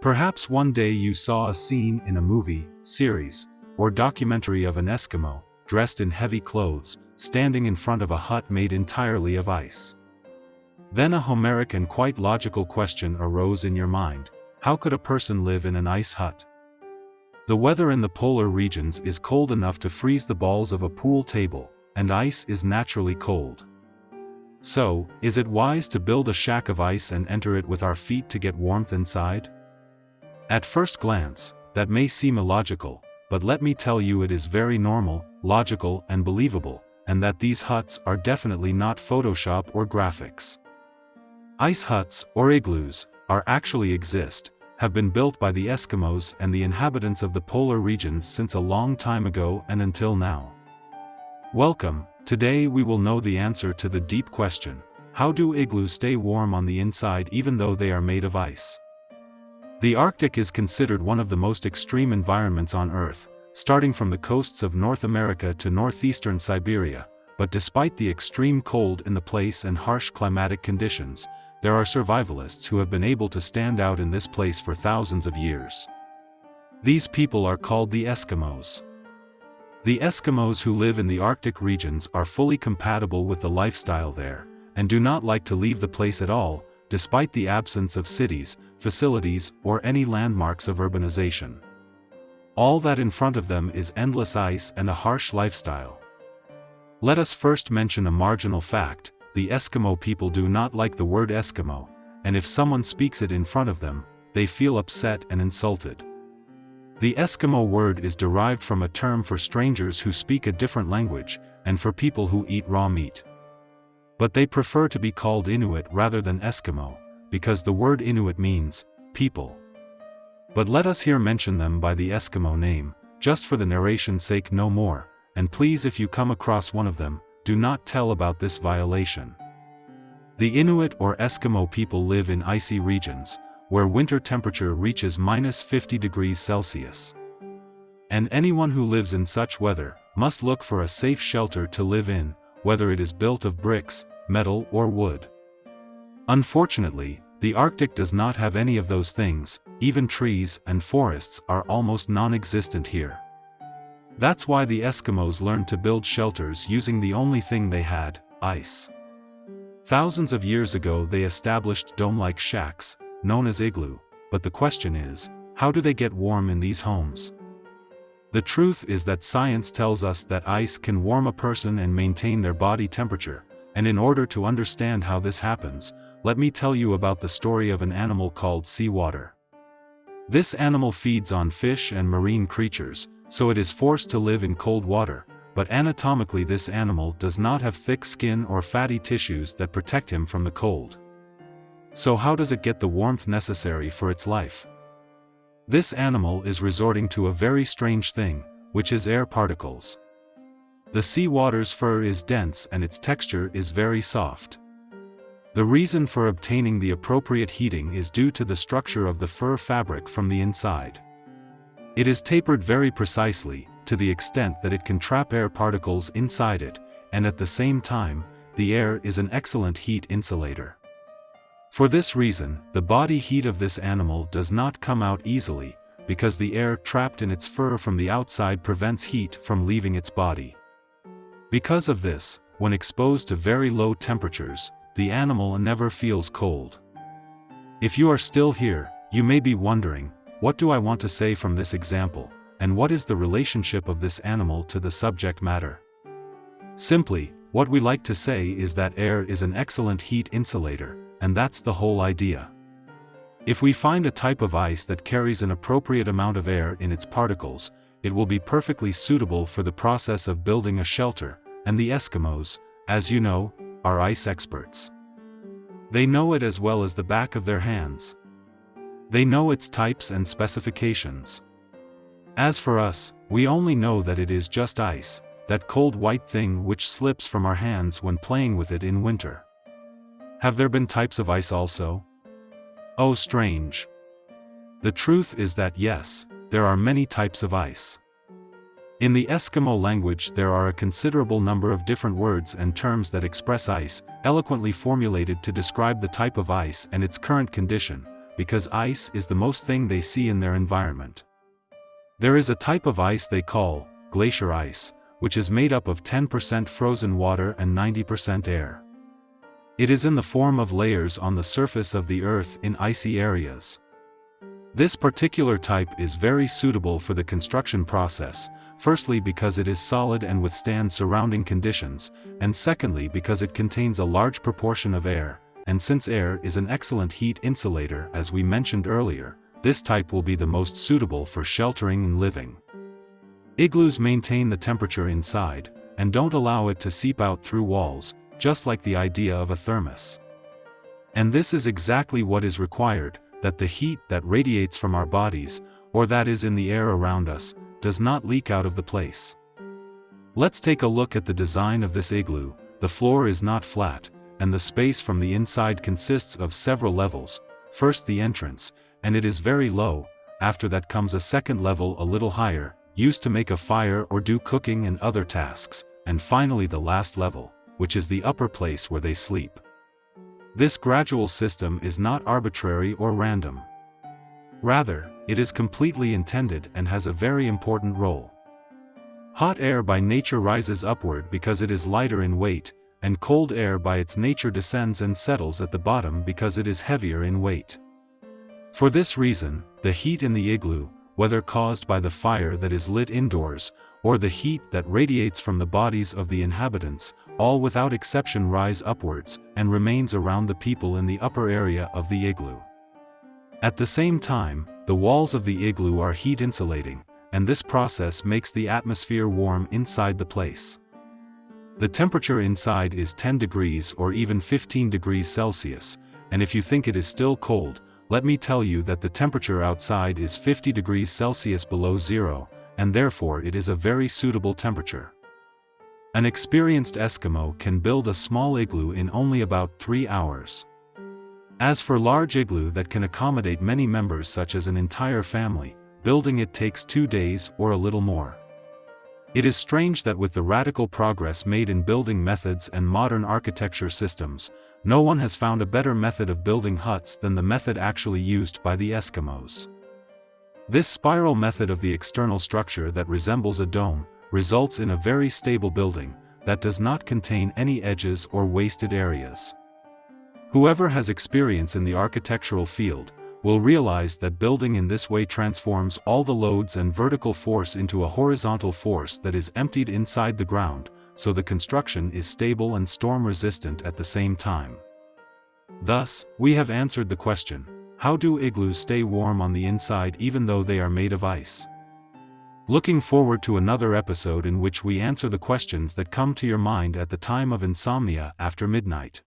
Perhaps one day you saw a scene in a movie, series, or documentary of an Eskimo, dressed in heavy clothes, standing in front of a hut made entirely of ice. Then a Homeric and quite logical question arose in your mind, how could a person live in an ice hut? The weather in the polar regions is cold enough to freeze the balls of a pool table, and ice is naturally cold. So, is it wise to build a shack of ice and enter it with our feet to get warmth inside? At first glance, that may seem illogical, but let me tell you it is very normal, logical and believable, and that these huts are definitely not Photoshop or graphics. Ice huts, or igloos, are actually exist, have been built by the Eskimos and the inhabitants of the polar regions since a long time ago and until now. Welcome, today we will know the answer to the deep question, how do igloos stay warm on the inside even though they are made of ice? The Arctic is considered one of the most extreme environments on Earth, starting from the coasts of North America to northeastern Siberia, but despite the extreme cold in the place and harsh climatic conditions, there are survivalists who have been able to stand out in this place for thousands of years. These people are called the Eskimos. The Eskimos who live in the Arctic regions are fully compatible with the lifestyle there, and do not like to leave the place at all, despite the absence of cities, facilities, or any landmarks of urbanization. All that in front of them is endless ice and a harsh lifestyle. Let us first mention a marginal fact, the Eskimo people do not like the word Eskimo, and if someone speaks it in front of them, they feel upset and insulted. The Eskimo word is derived from a term for strangers who speak a different language, and for people who eat raw meat. But they prefer to be called Inuit rather than Eskimo, because the word Inuit means, people. But let us here mention them by the Eskimo name, just for the narration's sake no more, and please if you come across one of them, do not tell about this violation. The Inuit or Eskimo people live in icy regions, where winter temperature reaches minus 50 degrees Celsius. And anyone who lives in such weather, must look for a safe shelter to live in, whether it is built of bricks, metal or wood. Unfortunately, the Arctic does not have any of those things, even trees and forests are almost non-existent here. That's why the Eskimos learned to build shelters using the only thing they had, ice. Thousands of years ago they established dome-like shacks, known as igloo, but the question is, how do they get warm in these homes? The truth is that science tells us that ice can warm a person and maintain their body temperature, and in order to understand how this happens, let me tell you about the story of an animal called sea otter. This animal feeds on fish and marine creatures, so it is forced to live in cold water, but anatomically this animal does not have thick skin or fatty tissues that protect him from the cold. So how does it get the warmth necessary for its life? This animal is resorting to a very strange thing, which is air particles. The sea otter's fur is dense and its texture is very soft. The reason for obtaining the appropriate heating is due to the structure of the fur fabric from the inside. It is tapered very precisely, to the extent that it can trap air particles inside it, and at the same time, the air is an excellent heat insulator. For this reason, the body heat of this animal does not come out easily, because the air trapped in its fur from the outside prevents heat from leaving its body. Because of this, when exposed to very low temperatures, the animal never feels cold. If you are still here, you may be wondering, what do I want to say from this example, and what is the relationship of this animal to the subject matter? Simply, what we like to say is that air is an excellent heat insulator, and that's the whole idea. If we find a type of ice that carries an appropriate amount of air in its particles, it will be perfectly suitable for the process of building a shelter, and the Eskimos, as you know, are ice experts. They know it as well as the back of their hands. They know its types and specifications. As for us, we only know that it is just ice, that cold white thing which slips from our hands when playing with it in winter. Have there been types of ice also? Oh strange. The truth is that yes, there are many types of ice. In the Eskimo language there are a considerable number of different words and terms that express ice, eloquently formulated to describe the type of ice and its current condition, because ice is the most thing they see in their environment. There is a type of ice they call glacier ice, which is made up of 10% frozen water and 90% air. It is in the form of layers on the surface of the Earth in icy areas. This particular type is very suitable for the construction process, firstly because it is solid and withstands surrounding conditions, and secondly because it contains a large proportion of air, and since air is an excellent heat insulator as we mentioned earlier, this type will be the most suitable for sheltering and living. Igloos maintain the temperature inside, and don't allow it to seep out through walls, just like the idea of a thermos. And this is exactly what is required, that the heat that radiates from our bodies, or that is in the air around us, does not leak out of the place. Let's take a look at the design of this igloo, the floor is not flat, and the space from the inside consists of several levels, first the entrance, and it is very low, after that comes a second level a little higher, used to make a fire or do cooking and other tasks, and finally the last level, which is the upper place where they sleep. This gradual system is not arbitrary or random. Rather, it is completely intended and has a very important role. Hot air by nature rises upward because it is lighter in weight, and cold air by its nature descends and settles at the bottom because it is heavier in weight. For this reason, the heat in the igloo, whether caused by the fire that is lit indoors, or the heat that radiates from the bodies of the inhabitants, all without exception rise upwards, and remains around the people in the upper area of the igloo. At the same time, the walls of the igloo are heat insulating, and this process makes the atmosphere warm inside the place. The temperature inside is 10 degrees or even 15 degrees Celsius, and if you think it is still cold, let me tell you that the temperature outside is 50 degrees Celsius below zero, and therefore it is a very suitable temperature. An experienced Eskimo can build a small igloo in only about 3 hours. As for large igloo that can accommodate many members such as an entire family, building it takes 2 days or a little more. It is strange that with the radical progress made in building methods and modern architecture systems, no one has found a better method of building huts than the method actually used by the Eskimos. This spiral method of the external structure that resembles a dome, results in a very stable building, that does not contain any edges or wasted areas. Whoever has experience in the architectural field, will realize that building in this way transforms all the loads and vertical force into a horizontal force that is emptied inside the ground, so the construction is stable and storm-resistant at the same time. Thus, we have answered the question, how do igloos stay warm on the inside even though they are made of ice? Looking forward to another episode in which we answer the questions that come to your mind at the time of insomnia after midnight.